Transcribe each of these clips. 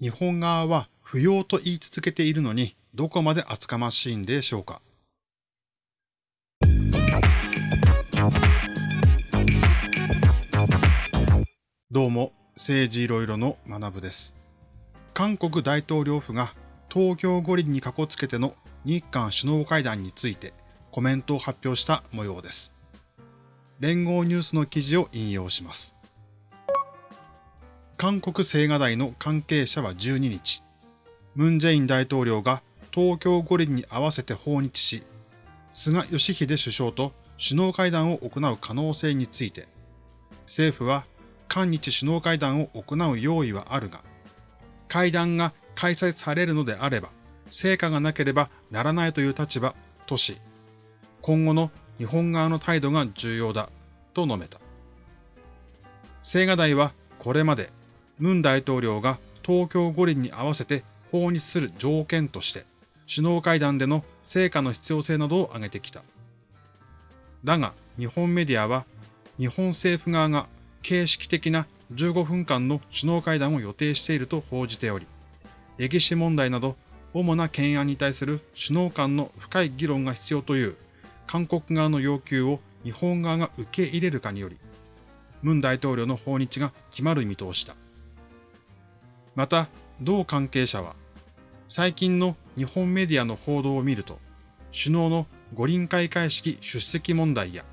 日本側は不要と言い続けているのに、どこまで厚かましいんでしょうか。どうも、政治いろいろの学部です。韓国大統領府が東京五輪にかこつけての日韓首脳会談についてコメントを発表した模様です。連合ニュースの記事を引用します。韓国青瓦台の関係者は12日、ムン・ジェイン大統領が東京五輪に合わせて訪日し、菅義偉首相と首脳会談を行う可能性について、政府は韓日首脳会談を行う用意はあるが、会談が開催されるのであれば、成果がなければならないという立場とし、今後の日本側の態度が重要だと述べた。青瓦台はこれまでムン大統領が東京五輪に合わせて訪日する条件として、首脳会談での成果の必要性などを挙げてきた。だが、日本メディアは、日本政府側が形式的な15分間の首脳会談を予定していると報じており、歴史問題など主な懸案に対する首脳間の深い議論が必要という韓国側の要求を日本側が受け入れるかにより、ムン大統領の訪日が決まる見通しだ。また、同関係者は、最近の日本メディアの報道を見ると、首脳の五輪開会式出席問題や、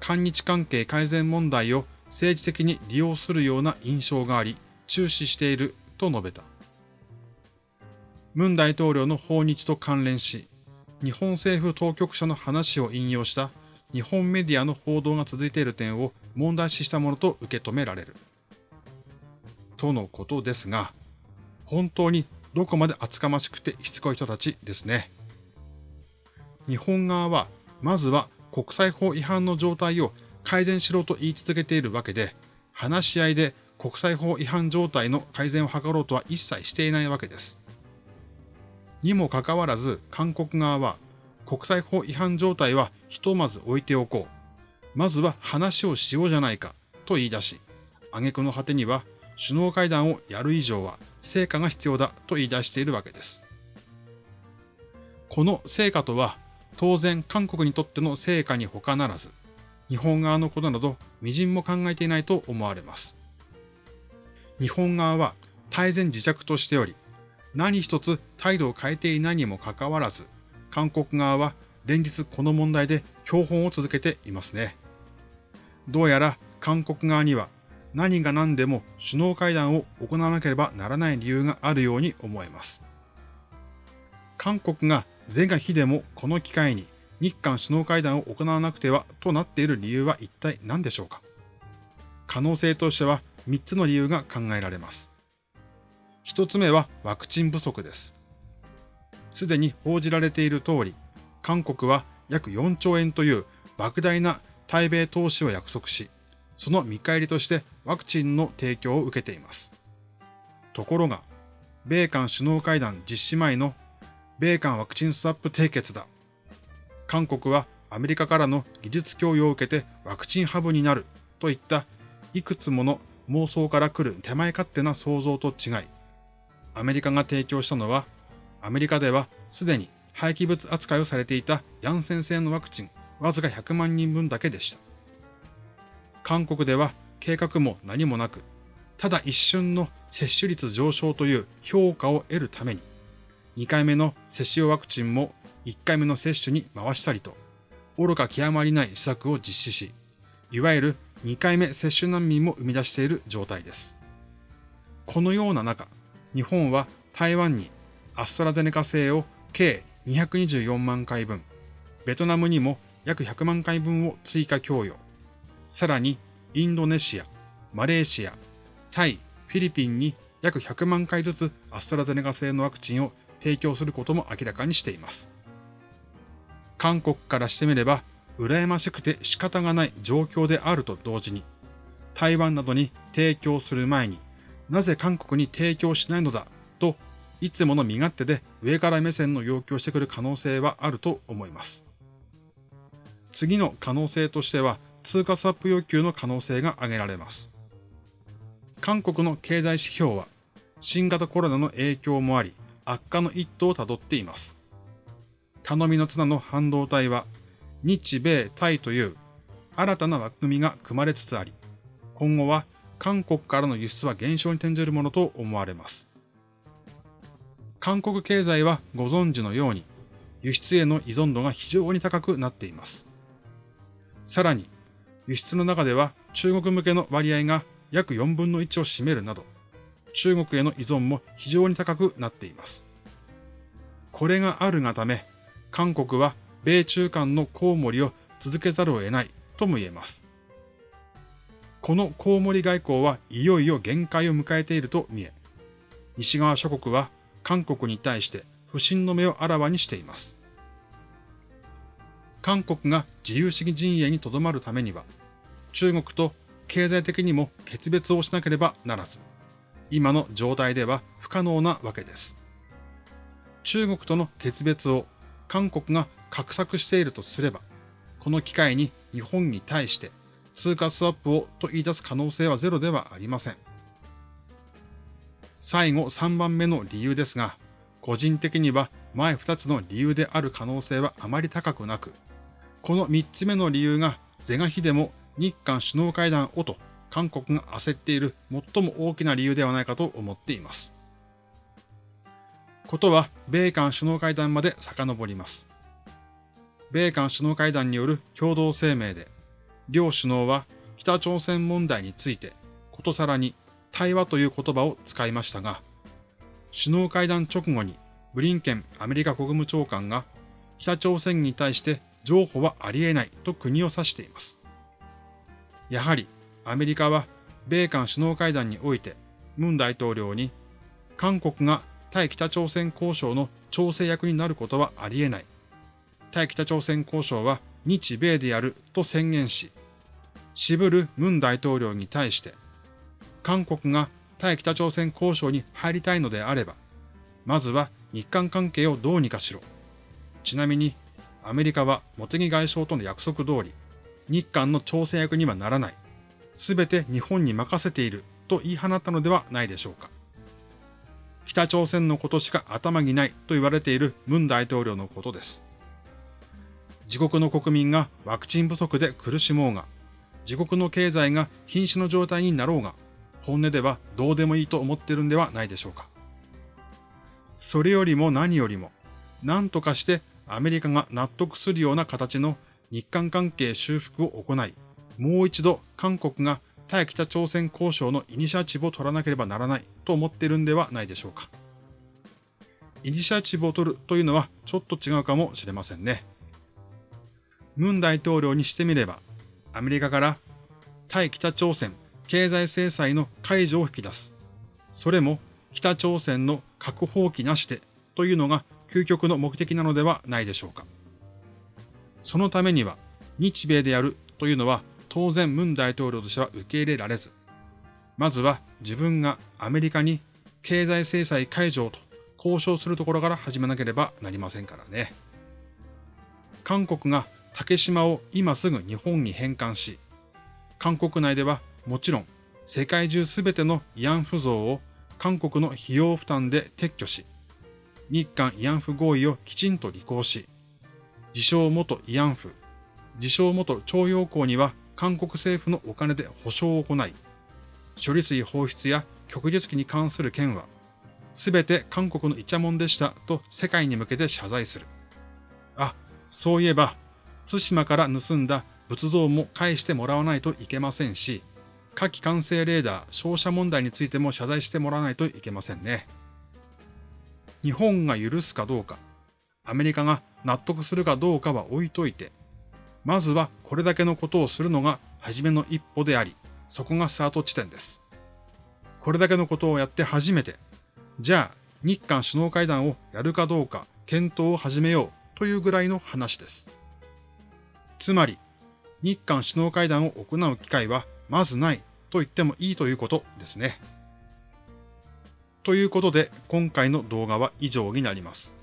韓日関係改善問題を政治的に利用するような印象があり、注視していると述べた。ムン大統領の訪日と関連し、日本政府当局者の話を引用した日本メディアの報道が続いている点を問題視したものと受け止められる。とのことですが、本当にどこまで厚かましくてしつこい人たちですね。日本側は、まずは国際法違反の状態を改善しろと言い続けているわけで、話し合いで国際法違反状態の改善を図ろうとは一切していないわけです。にもかかわらず、韓国側は、国際法違反状態はひとまず置いておこう。まずは話をしようじゃないか、と言い出し、挙句の果てには、首脳会談をやる以上は成果が必要だと言い出しているわけです。この成果とは、当然韓国にとっての成果に他ならず、日本側のことなど微塵も考えていないと思われます。日本側は大前自着としており、何一つ態度を変えていないにもかかわらず、韓国側は連日この問題で標本を続けていますね。どうやら韓国側には何が何でも首脳会談を行わなければならない理由があるように思えます。韓国が是が非でもこの機会に日韓首脳会談を行わなくてはとなっている理由は一体何でしょうか可能性としては3つの理由が考えられます。一つ目はワクチン不足です。すでに報じられている通り、韓国は約4兆円という莫大な対米投資を約束し、その見返りとしてワクチンの提供を受けています。ところが、米韓首脳会談実施前の米韓ワクチンスワップ締結だ。韓国はアメリカからの技術供与を受けてワクチンハブになるといったいくつもの妄想から来る手前勝手な想像と違い、アメリカが提供したのは、アメリカではすでに廃棄物扱いをされていたヤンセン製のワクチンわずか100万人分だけでした。韓国では計画も何もなく、ただ一瞬の接種率上昇という評価を得るために、2回目の接種用ワクチンも1回目の接種に回したりと、愚か極まりない施策を実施し、いわゆる2回目接種難民も生み出している状態です。このような中、日本は台湾にアストラゼネカ製を計224万回分、ベトナムにも約100万回分を追加供与、さらにインドネシア、マレーシア、タイ、フィリピンに約100万回ずつアストラゼネカ製のワクチンを提供することも明らかにしています。韓国からしてみれば、羨ましくて仕方がない状況であると同時に、台湾などに提供する前になぜ韓国に提供しないのだと、いつもの身勝手で上から目線の要求をしてくる可能性はあると思います。次の可能性としては、通貨スワップ要求の可能性が挙げられます。韓国の経済指標は、新型コロナの影響もあり、悪化の一途をたどっています。頼みの綱の半導体は、日米タイという新たな枠組みが組まれつつあり、今後は韓国からの輸出は減少に転じるものと思われます。韓国経済はご存知のように、輸出への依存度が非常に高くなっています。さらに、輸出の中では中国向けの割合が約4分の1を占めるなど、中国への依存も非常に高くなっています。これがあるがため、韓国は米中間のコウモリを続けざるを得ないとも言えます。このコウモリ外交はいよいよ限界を迎えていると見え、西側諸国は韓国に対して不信の目をあらわにしています。韓国が自由主義陣営にとどまるためには、中国と経済的にも決別をしなければならず、今の状態では不可能なわけです。中国との決別を韓国が画策しているとすれば、この機会に日本に対して通貨スワップをと言い出す可能性はゼロではありません。最後3番目の理由ですが、個人的には前2つの理由である可能性はあまり高くなく、この3つ目の理由が是が非でも日韓首脳会談をと韓国が焦っている最も大きな理由ではないかと思っています。ことは米韓首脳会談まで遡ります。米韓首脳会談による共同声明で、両首脳は北朝鮮問題について、ことさらに対話という言葉を使いましたが、首脳会談直後にブリンケンアメリカ国務長官が北朝鮮に対して譲歩はあり得ないと国を指しています。やはりアメリカは米韓首脳会談においてムン大統領に韓国が対北朝鮮交渉の調整役になることはあり得ない。対北朝鮮交渉は日米でやると宣言し、渋るムン大統領に対して、韓国が対北朝鮮交渉に入りたいのであれば、まずは日韓関係をどうにかしろ。ちなみに、アメリカは茂木外相との約束通り、日韓の調整役にはならない。すべて日本に任せていると言い放ったのではないでしょうか。北朝鮮のことしか頭にないと言われているムン大統領のことです。自国の国民がワクチン不足で苦しもうが、自国の経済が瀕死の状態になろうが、本音ではどうでもいいと思ってるんではないでしょうか。それよりも何よりも、何とかしてアメリカが納得するような形の日韓関係修復を行い、もう一度韓国が対北朝鮮交渉のイニシアチブを取らなければならないと思っているんではないでしょうか。イニシアチブを取るというのはちょっと違うかもしれませんね。ムン大統領にしてみれば、アメリカから対北朝鮮経済制裁の解除を引き出す。それも北朝鮮の核放棄なしでというのが究極の目的なのではないでしょうか。そのためには日米でやるというのは当然ムン大統領としては受け入れられず、まずは自分がアメリカに経済制裁解除と交渉するところから始めなければなりませんからね。韓国が竹島を今すぐ日本に返還し、韓国内ではもちろん世界中すべての慰安婦像を韓国の費用負担で撤去し、日韓慰安婦合意をきちんと履行し、自称元慰安婦、自称元徴用工には韓国政府のお金で保証を行い、処理水放出や極月期に関する件は、すべて韓国のイチャモンでしたと世界に向けて謝罪する。あ、そういえば、対馬から盗んだ仏像も返してもらわないといけませんし、火器完成レーダー照射問題についても謝罪してもらわないといけませんね。日本が許すかどうか、アメリカが納得するかどうかは置いといて、まずはこれだけのことをするのが初めの一歩であり、そこがスタート地点です。これだけのことをやって初めて、じゃあ日韓首脳会談をやるかどうか検討を始めようというぐらいの話です。つまり、日韓首脳会談を行う機会はまずないと言ってもいいということですね。ということで、今回の動画は以上になります。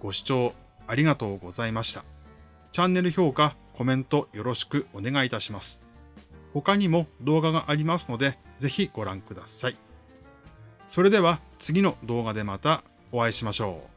ご視聴ありがとうございました。チャンネル評価、コメントよろしくお願いいたします。他にも動画がありますので、ぜひご覧ください。それでは次の動画でまたお会いしましょう。